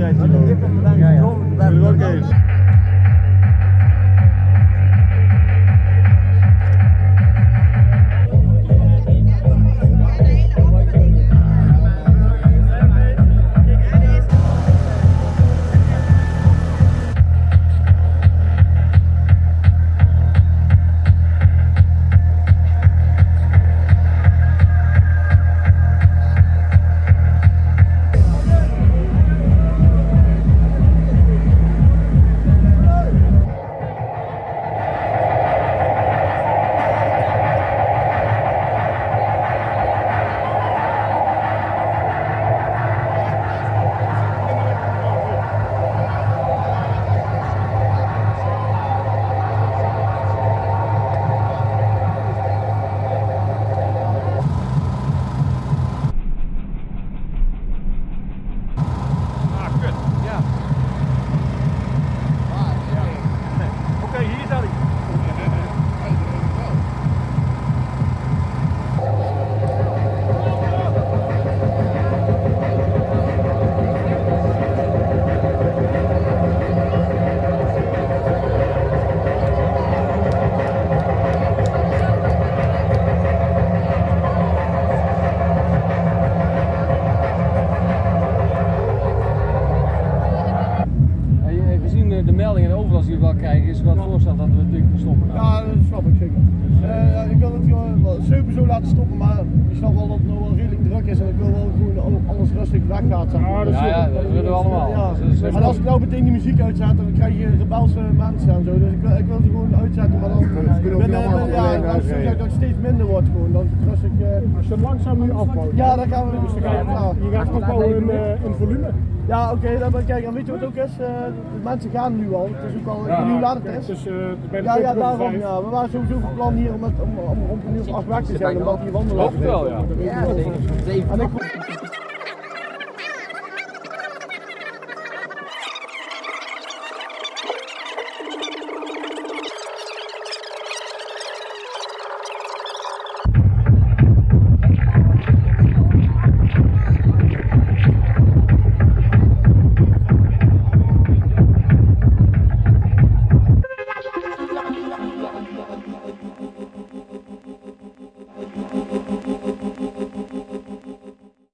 người chỉ biết đang meldingen en overlast die we wel krijgen, is wel het voorstel dat we natuurlijk stoppen. nou. Ja, dat snap ik zeker. Eh, ik wil het gewoon sowieso laten stoppen, maar ik snap wel dat het nog wel redelijk druk is en ik wil wel gewoon rustig weggaat. Zeg maar. Ja, ja, dat willen we allemaal. Ja. Dus, eh, En als ik nou meteen die muziek uitzet, dan krijg je rebelse mensen en zo. Dus ik wil, ik wil ze gewoon uitzetten, maar dan ja, alleen als het dat het steeds minder wordt gewoon, dan is het rustig. eh, Als je langzaam nu afbouwt. ja, dan gaan we. Dus dan ga je, ja. je gaat afbouwen in, eh, in volume. Ja, oké, dan ben- kijk, en weet je wat het ook is? Eh, de mensen gaan nu al. Het is ook al, ik weet niet hoe laat het is. Dus, eh, Ja, ja, daarom ja. We waren sowieso van plan hier om, het, om, om, om, om acht weg te zijn, omdat die wandelen. Klopt wel, ja. Ja, zeker. Ik,